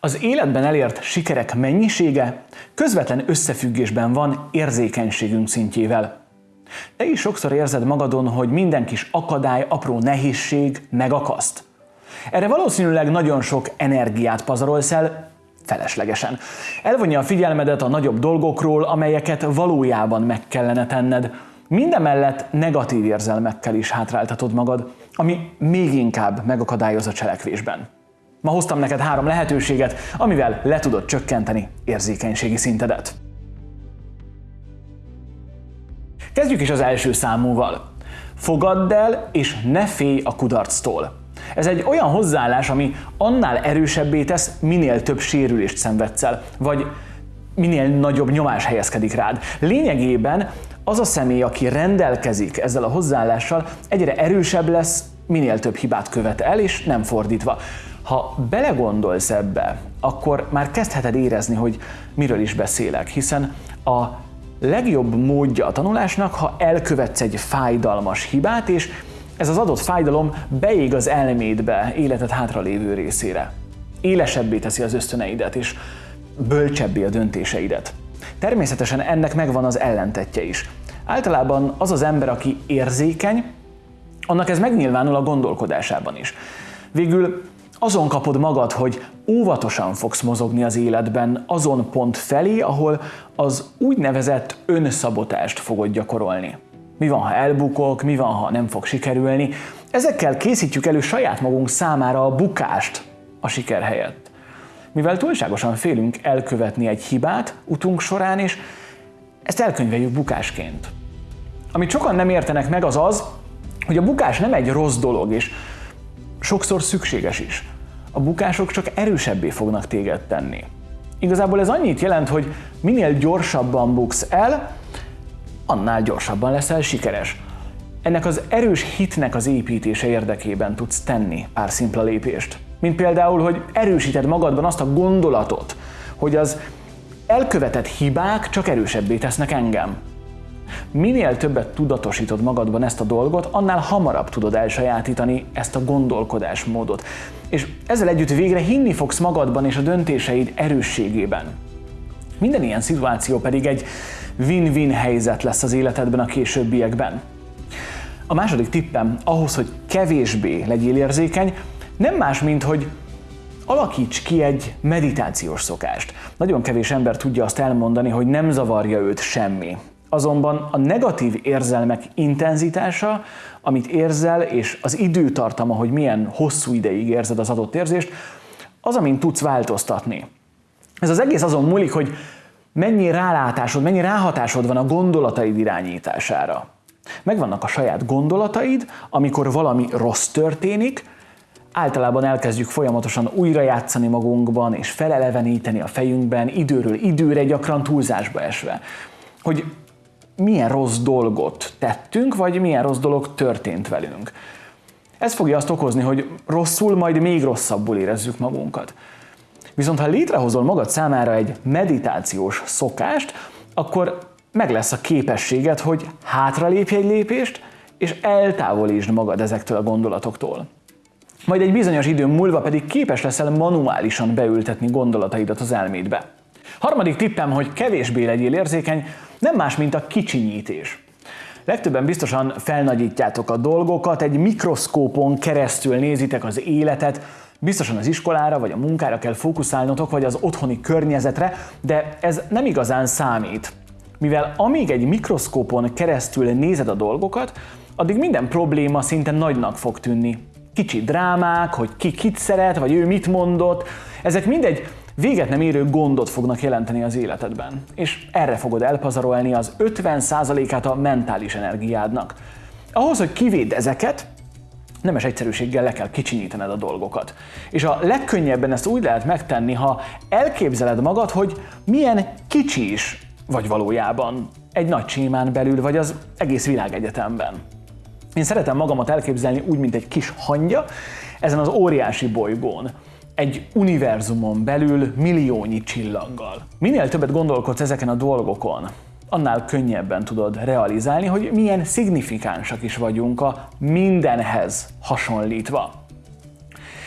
Az életben elért sikerek mennyisége közvetlen összefüggésben van érzékenységünk szintjével. Te is sokszor érzed magadon, hogy minden kis akadály, apró nehézség megakaszt. Erre valószínűleg nagyon sok energiát pazarolsz el, feleslegesen. Elvonja a figyelmedet a nagyobb dolgokról, amelyeket valójában meg kellene tenned. Mindemellett negatív érzelmekkel is hátráltatod magad, ami még inkább megakadályoz a cselekvésben. Ma hoztam neked három lehetőséget, amivel le tudod csökkenteni érzékenységi szintedet. Kezdjük is az első számúval. Fogadd el, és ne félj a kudarctól. Ez egy olyan hozzáállás, ami annál erősebbé tesz, minél több sérülést szenvedsz el, vagy minél nagyobb nyomás helyezkedik rád. Lényegében az a személy, aki rendelkezik ezzel a hozzáállással, egyre erősebb lesz, minél több hibát követ el, és nem fordítva. Ha belegondolsz ebbe, akkor már kezdheted érezni, hogy miről is beszélek, hiszen a legjobb módja a tanulásnak, ha elkövetsz egy fájdalmas hibát, és ez az adott fájdalom beég az elmédbe, életed hátralévő részére. Élesebbé teszi az ösztöneidet, és bölcsebbé a döntéseidet. Természetesen ennek megvan az ellentetje is. Általában az az ember, aki érzékeny, annak ez megnyilvánul a gondolkodásában is. Végül azon kapod magad, hogy óvatosan fogsz mozogni az életben azon pont felé, ahol az úgynevezett önszabotást fogod gyakorolni. Mi van, ha elbukok, mi van, ha nem fog sikerülni. Ezekkel készítjük elő saját magunk számára a bukást a siker helyett. Mivel túlságosan félünk elkövetni egy hibát utunk során, és ezt elkönyveljük bukásként. Amit sokan nem értenek meg az az, hogy a bukás nem egy rossz dolog, és sokszor szükséges is. A bukások csak erősebbé fognak téged tenni. Igazából ez annyit jelent, hogy minél gyorsabban buksz el, annál gyorsabban leszel sikeres. Ennek az erős hitnek az építése érdekében tudsz tenni pár szimpla lépést. Mint például, hogy erősíted magadban azt a gondolatot, hogy az elkövetett hibák csak erősebbé tesznek engem. Minél többet tudatosítod magadban ezt a dolgot, annál hamarabb tudod elsajátítani ezt a gondolkodásmódot. És ezzel együtt végre hinni fogsz magadban és a döntéseid erősségében. Minden ilyen szituáció pedig egy win-win helyzet lesz az életedben a későbbiekben. A második tippem ahhoz, hogy kevésbé legyél érzékeny, nem más, mint hogy alakíts ki egy meditációs szokást. Nagyon kevés ember tudja azt elmondani, hogy nem zavarja őt semmi. Azonban a negatív érzelmek intenzitása, amit érzel, és az időtartama, hogy milyen hosszú ideig érzed az adott érzést, az, amin tudsz változtatni. Ez az egész azon múlik, hogy mennyi rálátásod, mennyi ráhatásod van a gondolataid irányítására. Megvannak a saját gondolataid, amikor valami rossz történik, általában elkezdjük folyamatosan újrajátszani magunkban, és feleleveníteni a fejünkben, időről időre, gyakran túlzásba esve. Hogy milyen rossz dolgot tettünk, vagy milyen rossz dolog történt velünk. Ez fogja azt okozni, hogy rosszul, majd még rosszabbul érezzük magunkat. Viszont ha létrehozol magad számára egy meditációs szokást, akkor meg lesz a képességed, hogy hátralépj egy lépést, és eltávolítsd magad ezektől a gondolatoktól. Majd egy bizonyos idő múlva pedig képes leszel manuálisan beültetni gondolataidat az elmédbe. Harmadik tippem, hogy kevésbé legyél érzékeny, nem más, mint a kicsinyítés. Legtöbben biztosan felnagyítjátok a dolgokat, egy mikroszkópon keresztül nézitek az életet, biztosan az iskolára vagy a munkára kell fókuszálnotok, vagy az otthoni környezetre, de ez nem igazán számít. Mivel amíg egy mikroszkópon keresztül nézed a dolgokat, addig minden probléma szinte nagynak fog tűnni. Kicsi drámák, hogy ki kit szeret, vagy ő mit mondott, ezek mindegy véget nem érő gondot fognak jelenteni az életedben. És erre fogod elpazarolni az 50%-át a mentális energiádnak. Ahhoz, hogy kivéd ezeket, nemes egyszerűséggel le kell kicsinyítened a dolgokat. És a legkönnyebben ezt úgy lehet megtenni, ha elképzeled magad, hogy milyen kicsi is vagy valójában egy nagy sémán belül, vagy az egész világegyetemben. Én szeretem magamat elképzelni úgy, mint egy kis hangya ezen az óriási bolygón egy univerzumon belül milliónyi csillaggal. Minél többet gondolkodsz ezeken a dolgokon, annál könnyebben tudod realizálni, hogy milyen szignifikánsak is vagyunk a mindenhez hasonlítva.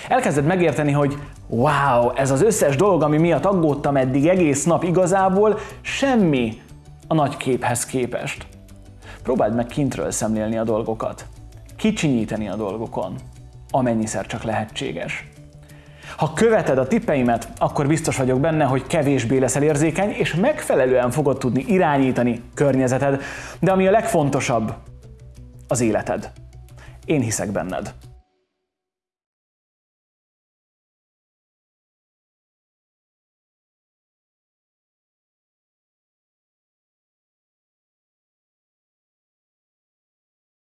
Elkezded megérteni, hogy wow, ez az összes dolog, ami miatt aggódtam eddig egész nap igazából, semmi a nagy képhez képest. Próbáld meg kintről szemlélni a dolgokat, kicsinyíteni a dolgokon, amennyiszer csak lehetséges. Ha követed a tippeimet, akkor biztos vagyok benne, hogy kevésbé leszel érzékeny, és megfelelően fogod tudni irányítani környezeted, de ami a legfontosabb, az életed. Én hiszek benned.